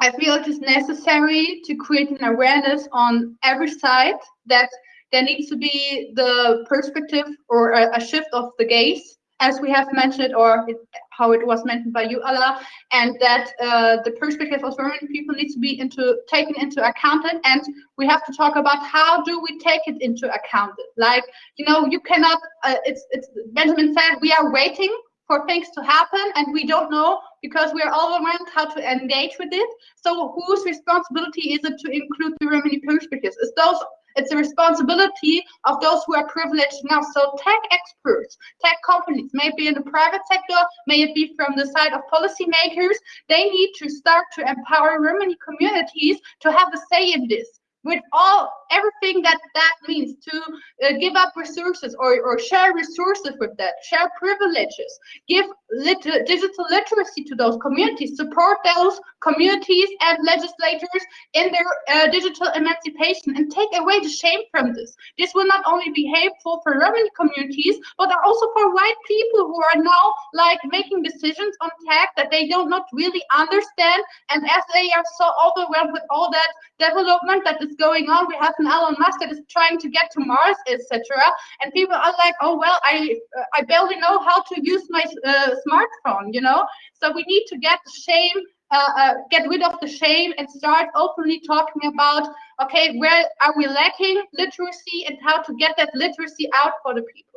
I feel it is necessary to create an awareness on every side that there needs to be the perspective or a, a shift of the gaze as we have mentioned, or it, how it was mentioned by you, Alla, and that uh, the perspective of Romani people needs to be into taken into account, and we have to talk about how do we take it into account. Like, you know, you cannot. Uh, it's it's Benjamin said we are waiting for things to happen and we don't know because we're all around how to engage with it. So whose responsibility is it to include the Romani perspectives? Is those it's a responsibility of those who are privileged now. So tech experts, tech companies, maybe in the private sector, may it be from the side of policymakers, they need to start to empower Romani communities to have a say in this with all everything that that means to uh, give up resources or, or share resources with that share privileges. Give lit digital literacy to those communities support those communities and legislators in their uh, digital emancipation and take away the shame from this. This will not only be helpful for Romani communities but also for white people who are now like making decisions on tech that they don't not really understand. And as they are so overwhelmed with all that development that is going on. We have an Elon Musk that is trying to get to Mars, etc. And people are like, oh well, I uh, I barely know how to use my uh, smartphone, you know. So we need to get shame, uh, uh, get rid of the shame, and start openly talking about, okay, where are we lacking literacy, and how to get that literacy out for the people.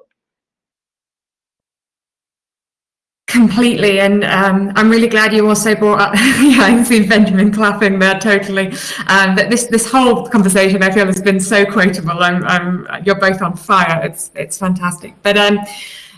Completely, and um, I'm really glad you also brought up. yeah, I can see Benjamin clapping there totally. Um, but this this whole conversation, I feel, has been so quotable. I'm, I'm you're both on fire. It's it's fantastic. But um,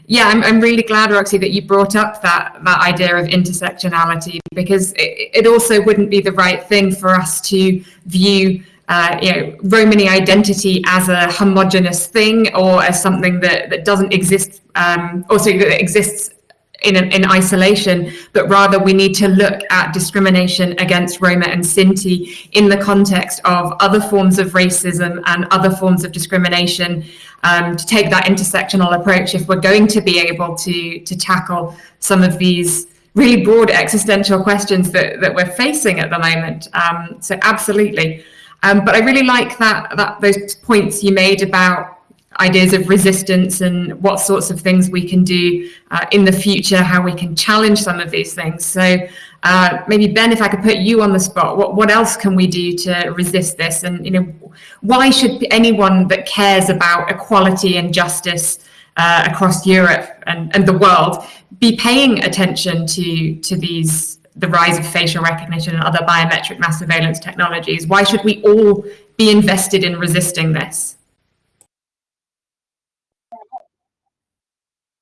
yeah, I'm I'm really glad, Roxy, that you brought up that that idea of intersectionality because it, it also wouldn't be the right thing for us to view. Uh, you know, Romani identity as a homogenous thing or as something that, that doesn't exist, um, also that exists in, in isolation, but rather we need to look at discrimination against Roma and Sinti in the context of other forms of racism and other forms of discrimination um, to take that intersectional approach if we're going to be able to, to tackle some of these really broad existential questions that, that we're facing at the moment. Um, so absolutely. Um, but I really like that, that those points you made about ideas of resistance and what sorts of things we can do uh, in the future, how we can challenge some of these things. So uh, maybe Ben, if I could put you on the spot, what, what else can we do to resist this? And you know, why should anyone that cares about equality and justice uh, across Europe and, and the world be paying attention to, to these the rise of facial recognition and other biometric mass surveillance technologies? Why should we all be invested in resisting this?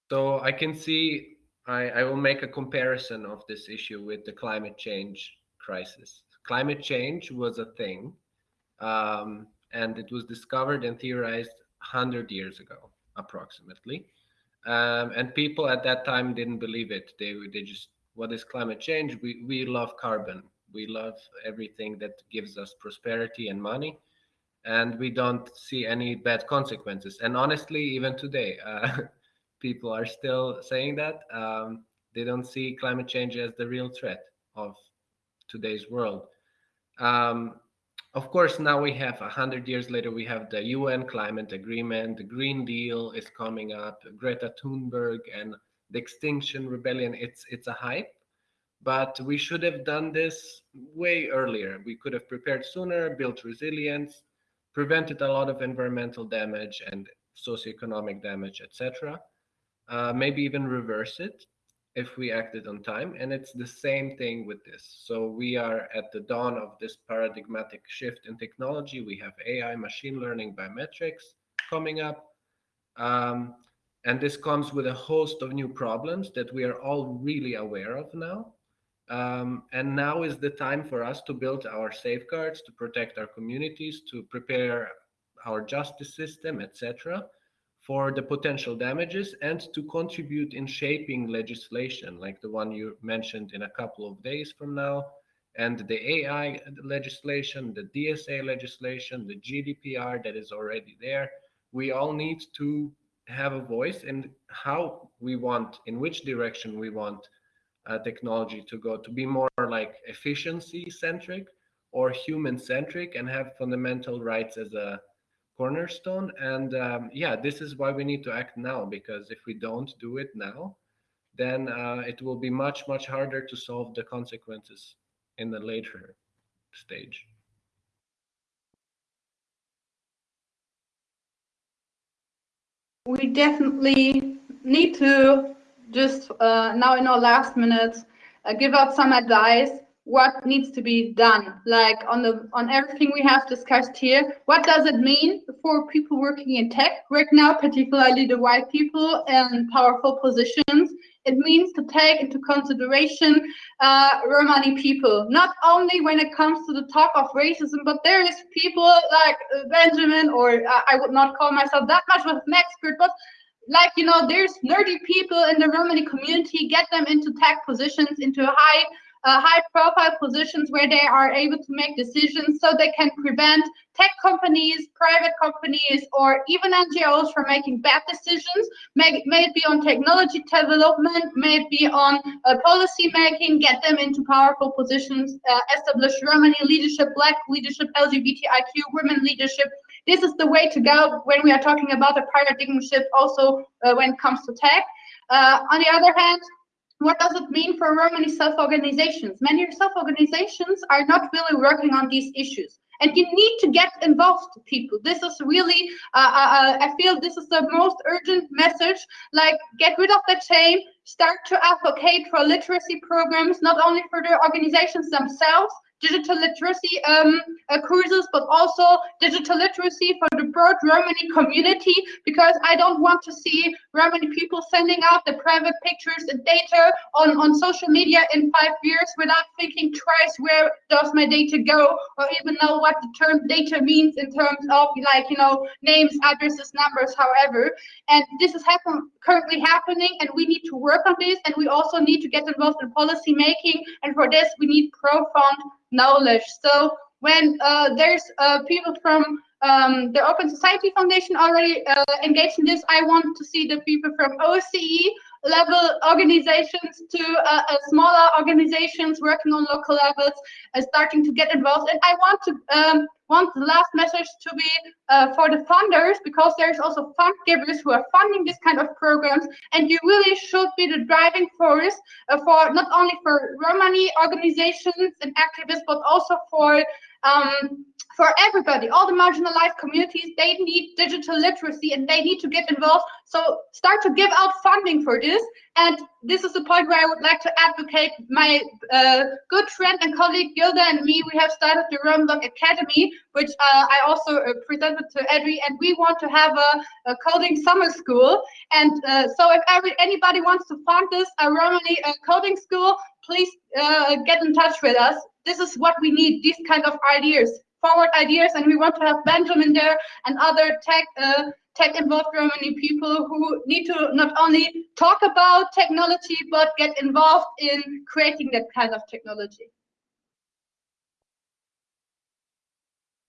So I can see, I, I will make a comparison of this issue with the climate change crisis. Climate change was a thing, um, and it was discovered and theorized 100 years ago, approximately. Um, and people at that time didn't believe it. They, they just, what is climate change? We, we love carbon. We love everything that gives us prosperity and money and we don't see any bad consequences. And honestly, even today, uh, people are still saying that. Um, they don't see climate change as the real threat of today's world. Um, of course, now we have a hundred years later, we have the UN climate agreement, the Green Deal is coming up, Greta Thunberg and the Extinction Rebellion. It's it's a hype, but we should have done this way earlier. We could have prepared sooner, built resilience, prevented a lot of environmental damage and socioeconomic damage, etc uh, maybe even reverse it if we acted on time. And it's the same thing with this. So we are at the dawn of this paradigmatic shift in technology. We have AI, machine learning, biometrics coming up. Um, and this comes with a host of new problems that we are all really aware of now. Um, and now is the time for us to build our safeguards, to protect our communities, to prepare our justice system, etc for the potential damages and to contribute in shaping legislation like the one you mentioned in a couple of days from now and the AI legislation, the DSA legislation, the GDPR that is already there. We all need to have a voice in how we want, in which direction we want uh, technology to go, to be more like efficiency centric or human centric and have fundamental rights as a cornerstone. And um, yeah, this is why we need to act now, because if we don't do it now, then uh, it will be much, much harder to solve the consequences in the later stage. We definitely need to just uh, now in our last minutes uh, give out some advice what needs to be done. Like on the on everything we have discussed here what does it mean for people working in tech? Right now particularly the white people in powerful positions it means to take into consideration uh, Romani people, not only when it comes to the talk of racism, but there is people like Benjamin, or uh, I would not call myself that much of an expert, but like, you know, there's nerdy people in the Romani community, get them into tech positions, into high uh, high profile positions where they are able to make decisions so they can prevent tech companies, private companies, or even NGOs from making bad decisions. May, may it be on technology development, may it be on uh, policy making, get them into powerful positions, uh, establish Romani leadership, black leadership, LGBTIQ, women leadership. This is the way to go when we are talking about a paradigm shift also uh, when it comes to tech. Uh, on the other hand, what does it mean for Romani self-organizations? Many self-organizations are not really working on these issues. And you need to get involved, people. This is really, uh, uh, uh, I feel this is the most urgent message. Like, get rid of the shame, start to advocate for literacy programs, not only for the organizations themselves, digital literacy um, uh, courses, but also digital literacy for the broad Romani community, because I don't want to see Romani people sending out the private pictures and data on, on social media in five years without thinking twice where does my data go, or even know what the term data means in terms of like, you know, names, addresses, numbers, however. And this is happen currently happening, and we need to work on this, and we also need to get involved in policy making, and for this, we need profound knowledge. So when uh, there's uh, people from um, the Open Society Foundation already uh, engaged in this, I want to see the people from OCE level organizations to uh, uh, smaller organizations working on local levels uh, starting to get involved. And I want to um, want the last message to be uh, for the funders because there's also fund givers who are funding this kind of programs and you really should be the driving force uh, for not only for Romani organizations and activists but also for um, for everybody, all the marginalized communities, they need digital literacy and they need to get involved. So start to give out funding for this. And this is the point where I would like to advocate my uh, good friend and colleague Gilda and me. We have started the Romblock Academy, which uh, I also uh, presented to Edri, and we want to have a, a coding summer school. And uh, so if every, anybody wants to fund this, a Romani uh, coding school, please uh, get in touch with us. This is what we need, these kind of ideas forward ideas and we want to have Benjamin there and other tech uh, tech involved Romani people who need to not only talk about technology but get involved in creating that kind of technology.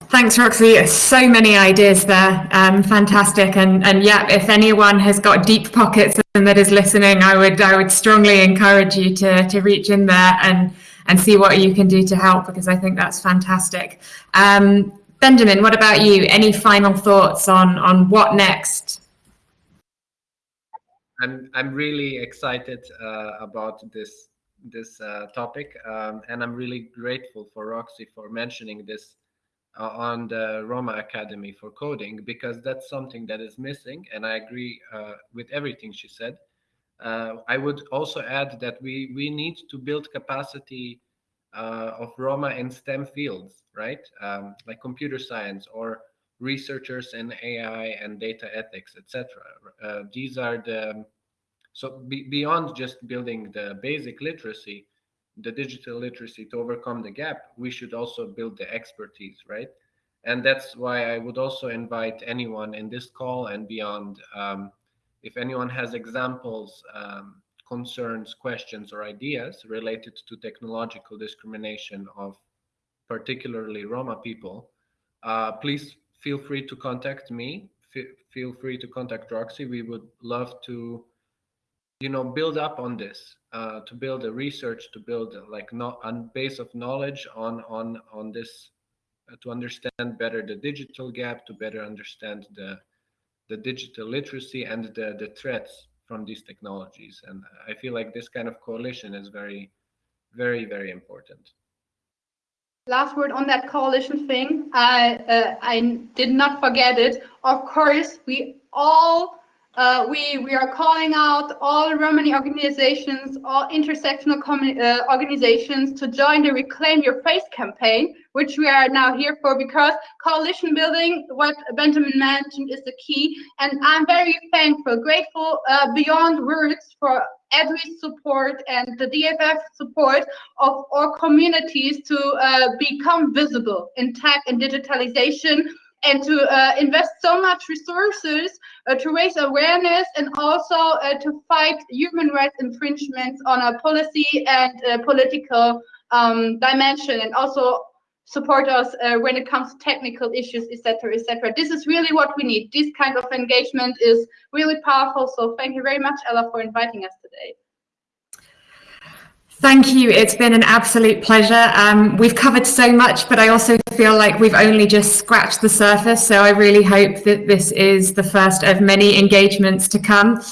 Thanks, Roxy. So many ideas there. Um, fantastic. And and yeah, if anyone has got deep pockets and that is listening, I would I would strongly encourage you to to reach in there and and see what you can do to help because I think that's fantastic. Um, Benjamin, what about you? Any final thoughts on on what next? I'm I'm really excited uh, about this this uh, topic, um, and I'm really grateful for Roxy for mentioning this on the Roma Academy for coding because that's something that is missing, and I agree uh, with everything she said. Uh, I would also add that we we need to build capacity uh, of Roma in STEM fields, right? Um, like computer science or researchers in AI and data ethics, etc. Uh, these are the so be, beyond just building the basic literacy, the digital literacy to overcome the gap, we should also build the expertise, right? And that's why I would also invite anyone in this call and beyond um, if anyone has examples, um, concerns, questions, or ideas related to technological discrimination of particularly Roma people, uh, please feel free to contact me. F feel free to contact Roxy. We would love to, you know, build up on this, uh, to build a research, to build a, like not a base of knowledge on on on this uh, to understand better the digital gap, to better understand the the digital literacy and the the threats from these technologies. And I feel like this kind of coalition is very, very, very important. Last word on that coalition thing. I uh, I did not forget it. Of course, we all uh, we we are calling out all Romani organizations, all intersectional uh, organizations to join the Reclaim Your Face campaign, which we are now here for because coalition building, what Benjamin mentioned, is the key. And I'm very thankful, grateful uh, beyond words for EDRI's support and the DFF support of our communities to uh, become visible in tech and digitalization and to uh, invest so much resources uh, to raise awareness and also uh, to fight human rights infringements on a policy and political um, dimension and also support us uh, when it comes to technical issues, etc., etc. This is really what we need. This kind of engagement is really powerful. So thank you very much, Ella, for inviting us today. Thank you. It's been an absolute pleasure. Um, we've covered so much, but I also feel like we've only just scratched the surface. So I really hope that this is the first of many engagements to come.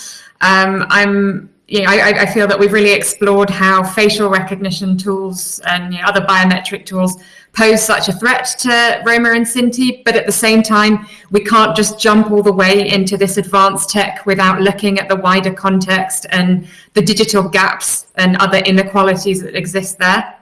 Um, I'm you know, I, I, feel that we've really explored how facial recognition tools and you know, other biometric tools pose such a threat to Roma and Sinti, but at the same time, we can't just jump all the way into this advanced tech without looking at the wider context and the digital gaps and other inequalities that exist there.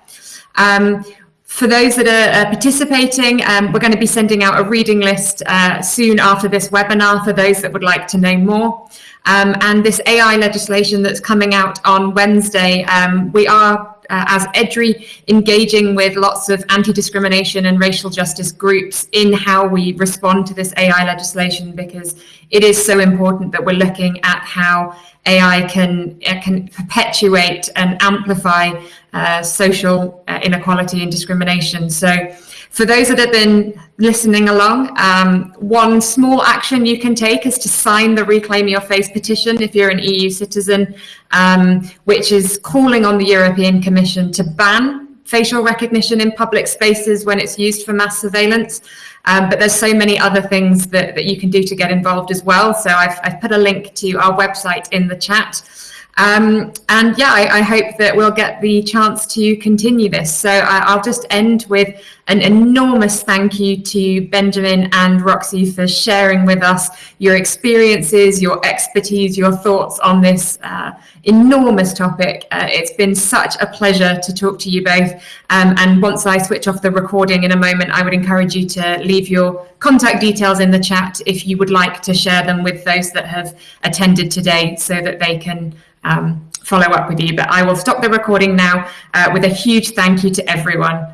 Um, for those that are participating, um, we're going to be sending out a reading list uh, soon after this webinar for those that would like to know more. Um, and this AI legislation that's coming out on Wednesday, um, we are uh, as EDRI engaging with lots of anti-discrimination and racial justice groups in how we respond to this AI legislation because it is so important that we're looking at how AI can uh, can perpetuate and amplify uh, social uh, inequality and discrimination. So for those that have been listening along, um, one small action you can take is to sign the Reclaim Your Face petition if you're an EU citizen, um, which is calling on the European Commission to ban facial recognition in public spaces when it's used for mass surveillance. Um, but there's so many other things that, that you can do to get involved as well. So I've, I've put a link to our website in the chat. Um, and yeah, I, I, hope that we'll get the chance to continue this. So I, will just end with an enormous thank you to Benjamin and Roxy for sharing with us your experiences, your expertise, your thoughts on this uh, enormous topic. Uh, it's been such a pleasure to talk to you both. Um, and once I switch off the recording in a moment, I would encourage you to leave your contact details in the chat if you would like to share them with those that have attended today so that they can um, follow up with you. But I will stop the recording now uh, with a huge thank you to everyone.